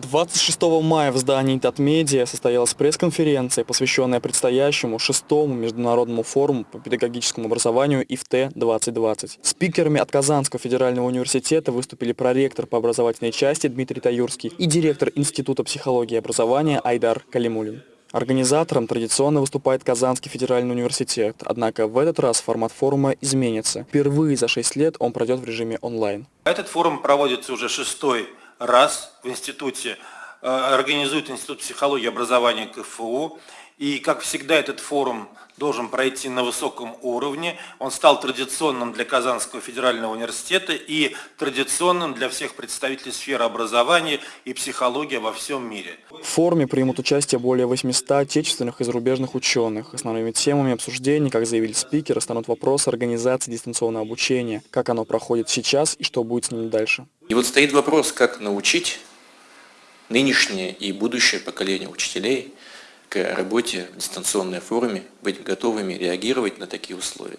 26 мая в здании Татмедиа состоялась пресс-конференция, посвященная предстоящему шестому международному форуму по педагогическому образованию ИФТ-2020. Спикерами от Казанского федерального университета выступили проректор по образовательной части Дмитрий Таюрский и директор Института психологии и образования Айдар Калимулин. Организатором традиционно выступает Казанский федеральный университет, однако в этот раз формат форума изменится. Впервые за 6 лет он пройдет в режиме онлайн. Этот форум проводится уже шестой раз в институте, э, организует Институт психологии и образования КФУ. И, как всегда, этот форум должен пройти на высоком уровне. Он стал традиционным для Казанского федерального университета и традиционным для всех представителей сферы образования и психологии во всем мире. В форуме примут участие более 800 отечественных и зарубежных ученых. Основными темами обсуждений, как заявили спикеры, станут вопросы организации дистанционного обучения, как оно проходит сейчас и что будет с ним дальше. И вот стоит вопрос, как научить нынешнее и будущее поколение учителей – к работе в дистанционной форме, быть готовыми реагировать на такие условия.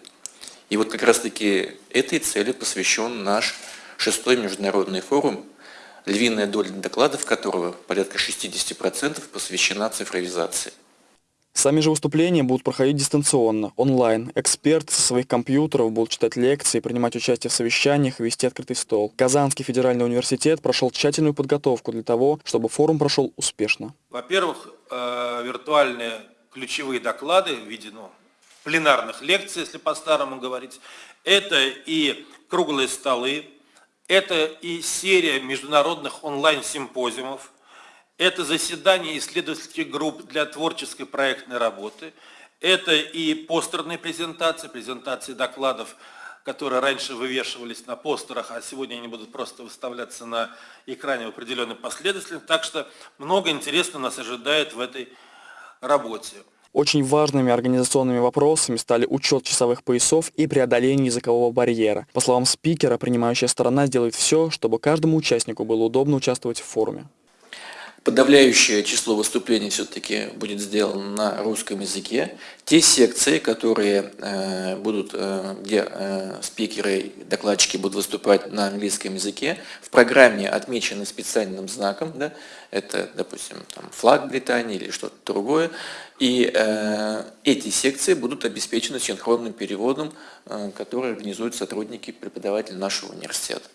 И вот как раз-таки этой цели посвящен наш шестой международный форум, львиная доля докладов которого, порядка 60%, посвящена цифровизации. Сами же выступления будут проходить дистанционно, онлайн. Эксперты со своих компьютеров будут читать лекции, принимать участие в совещаниях и вести открытый стол. Казанский федеральный университет прошел тщательную подготовку для того, чтобы форум прошел успешно. Во-первых, э, виртуальные ключевые доклады в ну, пленарных лекций, если по-старому говорить. Это и круглые столы, это и серия международных онлайн-симпозиумов, это заседание исследовательских групп для творческой проектной работы. Это и постерные презентации, презентации докладов, которые раньше вывешивались на постерах, а сегодня они будут просто выставляться на экране в определенной последовательности. Так что много интересного нас ожидает в этой работе. Очень важными организационными вопросами стали учет часовых поясов и преодоление языкового барьера. По словам спикера, принимающая сторона сделает все, чтобы каждому участнику было удобно участвовать в форуме. Подавляющее число выступлений все-таки будет сделано на русском языке. Те секции, которые э, будут, э, где э, спикеры, докладчики будут выступать на английском языке, в программе отмечены специальным знаком, да, это, допустим, там, флаг Британии или что-то другое, и э, эти секции будут обеспечены синхронным переводом, э, который организуют сотрудники преподавателей нашего университета.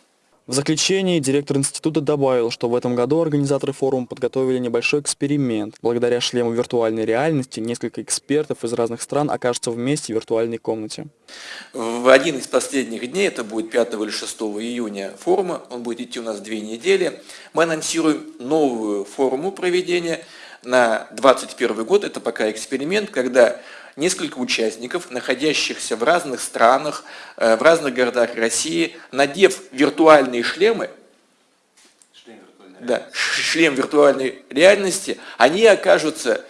В заключении директор института добавил, что в этом году организаторы форума подготовили небольшой эксперимент. Благодаря шлему виртуальной реальности несколько экспертов из разных стран окажутся вместе в виртуальной комнате. В один из последних дней, это будет 5 или 6 июня форума, он будет идти у нас две недели, мы анонсируем новую форму проведения на 2021 год. Это пока эксперимент, когда несколько участников, находящихся в разных странах, э, в разных городах России, надев виртуальные шлемы, шлем виртуальной, да, шлем виртуальной реальности, они окажутся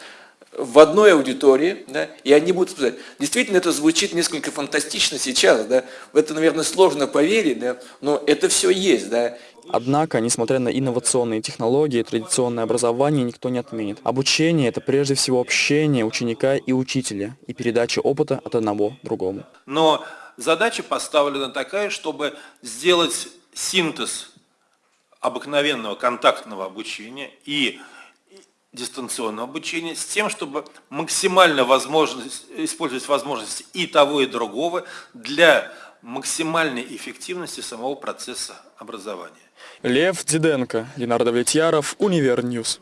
в одной аудитории, да, и они будут сказать, действительно это звучит несколько фантастично сейчас, да, в это, наверное, сложно поверить, да, но это все есть, да, Однако, несмотря на инновационные технологии, традиционное образование никто не отменит. Обучение – это прежде всего общение ученика и учителя и передача опыта от одного другому. Но задача поставлена такая, чтобы сделать синтез обыкновенного контактного обучения и дистанционного обучения с тем, чтобы максимально возможность, использовать возможности и того, и другого для максимальной эффективности самого процесса образования. Лев Диденко, Ленар Давлетьяров, Univer News.